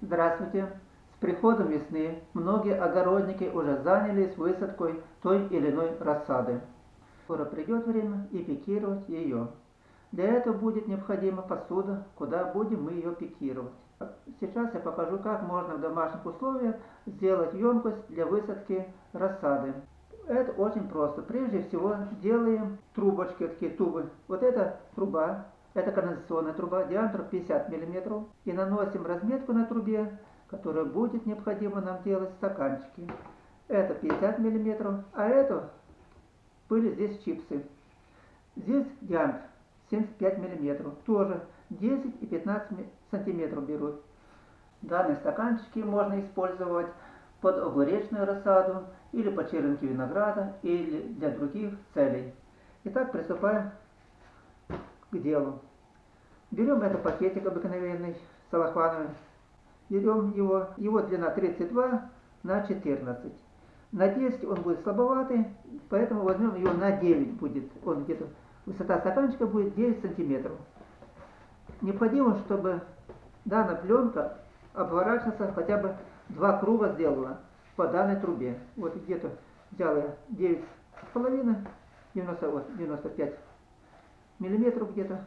Здравствуйте! С приходом весны многие огородники уже занялись высадкой той или иной рассады. Скоро придет время и пикировать ее. Для этого будет необходима посуда, куда будем мы ее пикировать. Сейчас я покажу, как можно в домашних условиях сделать емкость для высадки рассады. Это очень просто. Прежде всего делаем трубочки, такие тубы. Вот эта труба, это канализационная труба, диаметр 50 мм. И наносим разметку на трубе, которая будет необходимо нам делать стаканчики. Это 50 мм, а это были здесь чипсы. Здесь диаметр 75 мм. Тоже 10 и 15 сантиметров берут. Данные стаканчики можно использовать под огуречную рассаду или по черенке винограда или для других целей. Итак, приступаем к делу. Берем этот пакетик обыкновенный, салахвановый, берем его, его длина 32 на 14. На 10 он будет слабоватый, поэтому возьмем его на 9 будет. Он где-то, высота стаканчика будет 9 сантиметров. Необходимо, чтобы данная пленка обворачиваться хотя бы два круга сделала по данной трубе. Вот где-то взял я 9,5, 90, вот, 95 миллиметров где-то.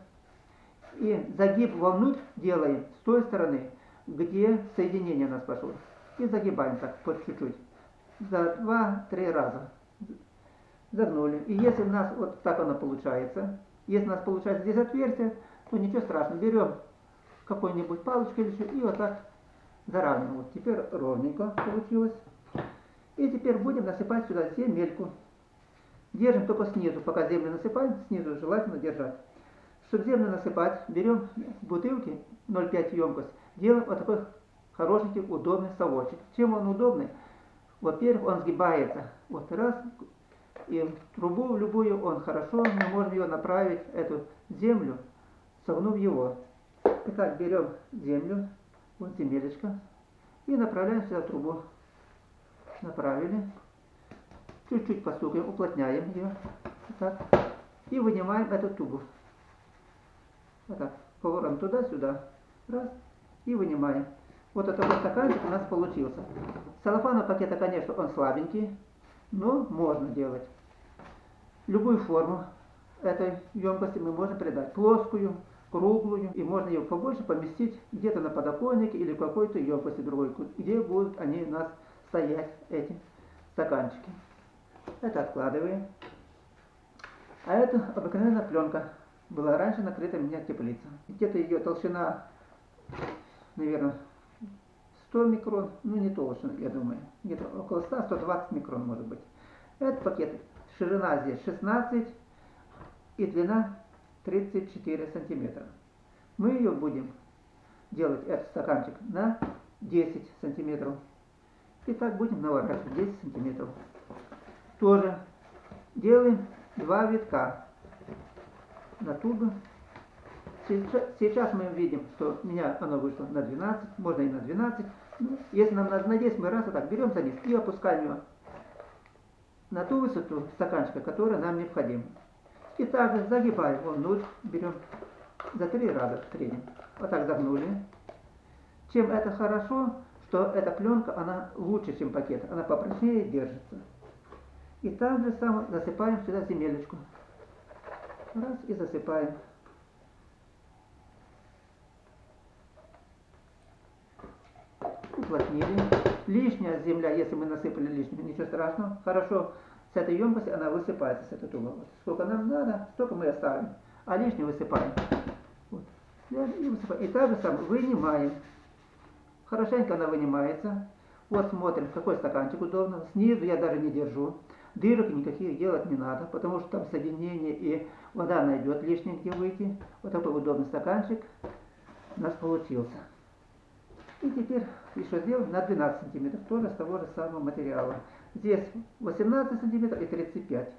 И загиб вовнутрь делаем с той стороны, где соединение у нас пошло. И загибаем так, по чуть-чуть. За 2-3 раза. Загнули. И если у нас вот так оно получается, если у нас получается здесь отверстие, то ничего страшного. Берем какой-нибудь палочкой или что, и вот так заравниваем. Вот теперь ровненько получилось. И теперь будем насыпать сюда земельку. Держим только снизу, пока землю насыпаем, снизу желательно держать. Чтобы землю насыпать, берем бутылки 0,5 емкость, делаем вот такой хорошенький, удобный совочек. Чем он удобный? Во-первых, он сгибается. Вот раз, и трубу любую он хорошо, мы можем ее направить, эту землю, согнув его. Итак, берем землю, вот земелечко, и направляем сюда трубу направили. Чуть-чуть постукаем, уплотняем ее. Вот так. И вынимаем эту тубу. Вот так. Поворотом туда-сюда. Раз. И вынимаем. Вот этот вот стаканчик у нас получился. Целлофановый пакета, конечно, он слабенький, но можно делать. Любую форму этой емкости мы можем придать. Плоскую, круглую. И можно ее побольше поместить где-то на подоконнике или в какой-то емкости другой, где будут они у нас стоять эти стаканчики. Это откладываем. А это обыкновенная пленка. Была раньше накрыта меня теплица. Где-то ее толщина, наверное, 100 микрон. Ну, не толще, я думаю. Где-то около 100-120 микрон, может быть. Этот пакет, ширина здесь 16 и длина 34 сантиметра. Мы ее будем делать, этот стаканчик, на 10 сантиметров. И так будем наворачивать 10 сантиметров. Тоже делаем два витка на тубы. Сейчас мы видим, что у меня оно вышло на 12, можно и на 12. Ну, если нам надо на 10, мы раз вот так берем за низ и опускаем его на ту высоту стаканчика, которая нам необходима. И также загибаем вон внутрь, берем за три раза в среднем. Вот так загнули. Чем это хорошо, что эта пленка, она лучше, чем пакет, она попрочнее держится. И так же само засыпаем сюда земелечку. Раз и засыпаем. Уплотнили. Лишняя земля, если мы насыпали лишнюю, ничего страшного. Хорошо, с этой емкости она высыпается, с этой трубы. Вот. Сколько нам надо, столько мы оставим. А лишнее высыпаем. Вот. И, высыпаем. и так же самое вынимаем. Хорошенько она вынимается. Вот смотрим, какой стаканчик удобно. Снизу я даже не держу. Дырок никаких делать не надо, потому что там соединение и вода найдет лишнее где выйти. Вот такой удобный стаканчик у нас получился. И теперь еще сделаем на 12 сантиметров, тоже с того же самого материала. Здесь 18 сантиметров и 35.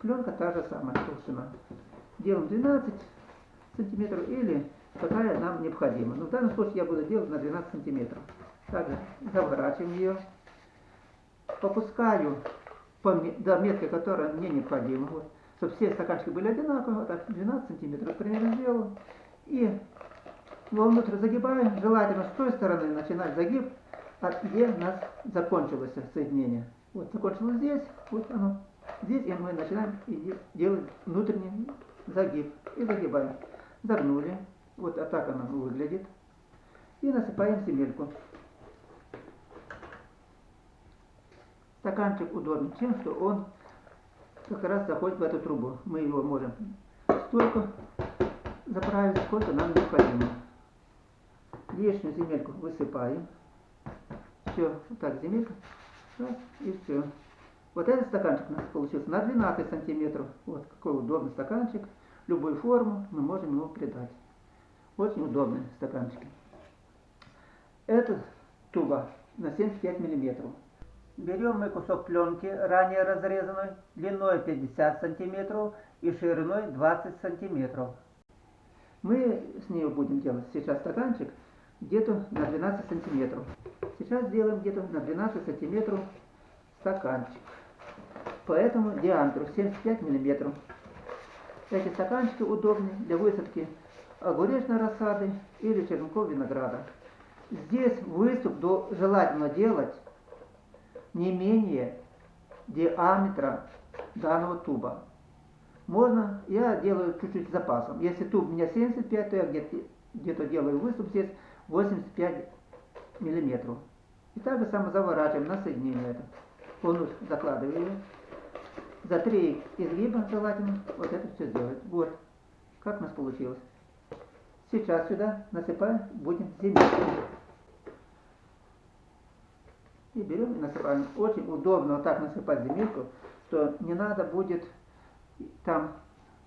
Пленка та же самая толщина. Делаем 12 сантиметров или какая нам необходима. Но в данном случае я буду делать на 12 сантиметров. Также заворачиваем ее, попускаю по, до метки, которая мне необходима. Вот, чтобы все стаканчики были одинаковые, вот так 12 сантиметров примерно сделал. И вовнутрь загибаем, желательно с той стороны начинать загиб, а где у нас закончилось соединение. Вот закончилось здесь, вот оно. Здесь и мы начинаем делать внутренний загиб. И загибаем. Загнули. Вот а так оно выглядит. И насыпаем земельку. Стаканчик удобен тем, что он как раз заходит в эту трубу. Мы его можем столько заправить, сколько нам необходимо. Лишнюю земельку высыпаем. Все, вот так земелька. И все. Вот этот стаканчик у нас получился на 12 сантиметров. Вот какой удобный стаканчик. Любую форму мы можем его придать. Очень удобный стаканчик. Этот туба на 75 миллиметров. Берем мы кусок пленки, ранее разрезанной, длиной 50 сантиметров и шириной 20 сантиметров. Мы с нее будем делать сейчас стаканчик где-то на 12 сантиметров. Сейчас сделаем где-то на 12 сантиметров стаканчик. По этому диаметру 75 миллиметров. Эти стаканчики удобны для высадки огуречной рассады или черенков винограда. Здесь выступ до, желательно делать не менее диаметра данного туба. Можно, я делаю чуть-чуть запасом. Если туб у меня 75, то я где-то где, -то, делаю выступ здесь 85 миллиметров. И так же само заворачиваем на соединение это. Полностью закладываю За три изгиба желательно вот это все сделать. Вот, как у нас получилось. Сейчас сюда насыпаем, будем земельку. И берем и насыпаем. Очень удобно вот так насыпать земельку, что не надо будет там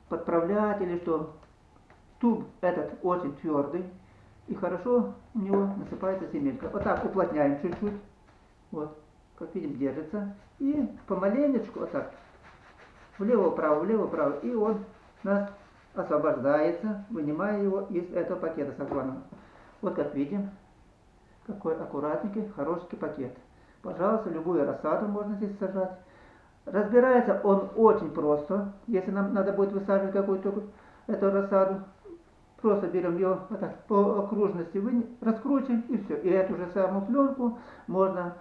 подправлять или что. Туб этот очень твердый. И хорошо у него насыпается земелька. Вот так уплотняем чуть-чуть. Вот, как видим, держится. И помаленечку вот так. Влево-вправо, влево-вправо. И он нас освобождается, вынимая его из этого пакета сафрона. Вот как видим, какой аккуратненький, хороший пакет. Пожалуйста, любую рассаду можно здесь сажать. Разбирается он очень просто. Если нам надо будет высаживать какую-то эту рассаду, Просто берем ее вот так, по окружности, вы, раскрутим и все. И эту же самую пленку можно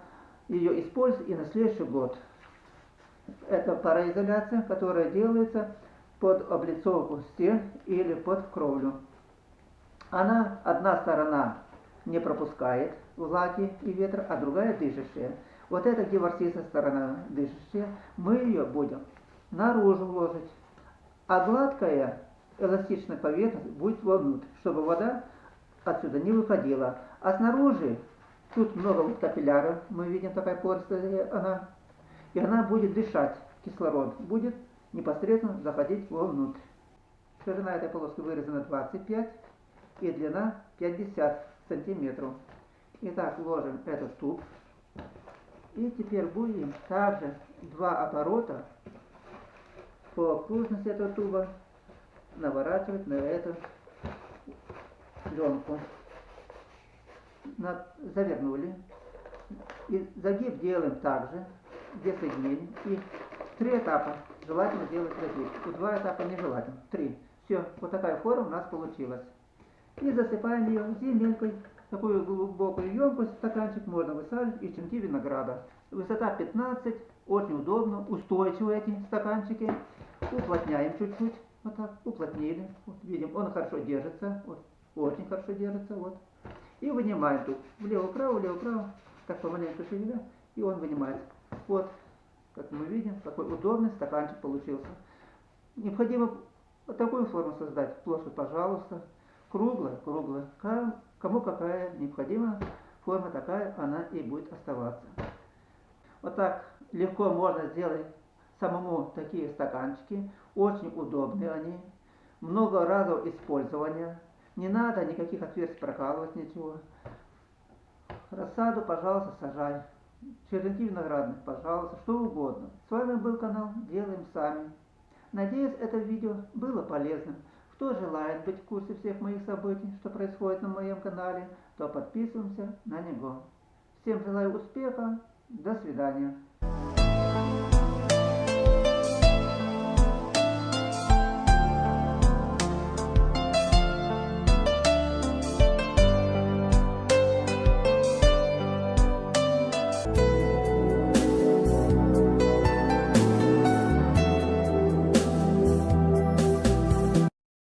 ее использовать и на следующий год. Это пароизоляция, которая делается под облицовку стен или под кровлю. Она, одна сторона не пропускает влаги и ветра, а другая дышащая. Вот эта диворсистая сторона дышащая, мы ее будем наружу ложить. А гладкая эластичная поверхность будет вовнутрь, чтобы вода отсюда не выходила. А снаружи, тут много вот капилляров, мы видим такая порция, она, и она будет дышать, кислород будет непосредственно заходить вовнутрь. Ширина этой полоски вырезана 25 и длина 50 сантиметров. Итак, ложим этот туб. И теперь будем также два оборота по окружности этого туба наворачивать на эту пленку. Завернули. И загиб делаем также, где соединение. И три этапа желательно делать загиб. У два этапа нежелательно. Три. Все, вот такая форма у нас получилась. И засыпаем ее земелькой. Такую глубокую емкость, стаканчик можно высаживать и черенки винограда. Высота 15, очень удобно, устойчивые эти стаканчики. Уплотняем чуть-чуть. Вот так, уплотнили. Вот видим, он хорошо держится. Вот, очень хорошо держится. Вот. И вынимаем тут. Влево-вправо, влево-вправо. Так помаленьку шевеля. И он вынимает. Вот, как мы видим, какой удобный стаканчик получился. Необходимо такую форму создать. Плоскость, пожалуйста. Круглая, круглая. Кому какая необходима форма такая, она и будет оставаться. Вот так легко можно сделать самому такие стаканчики. Очень удобные они. Много разов использования. Не надо никаких отверстий прокалывать, ничего. Рассаду, пожалуйста, сажай. Черенки виноградных, пожалуйста, что угодно. С вами был канал Делаем Сами. Надеюсь, это видео было полезным. Кто желает быть в курсе всех моих событий, что происходит на моем канале, то подписываемся на него. Всем желаю успеха. До свидания.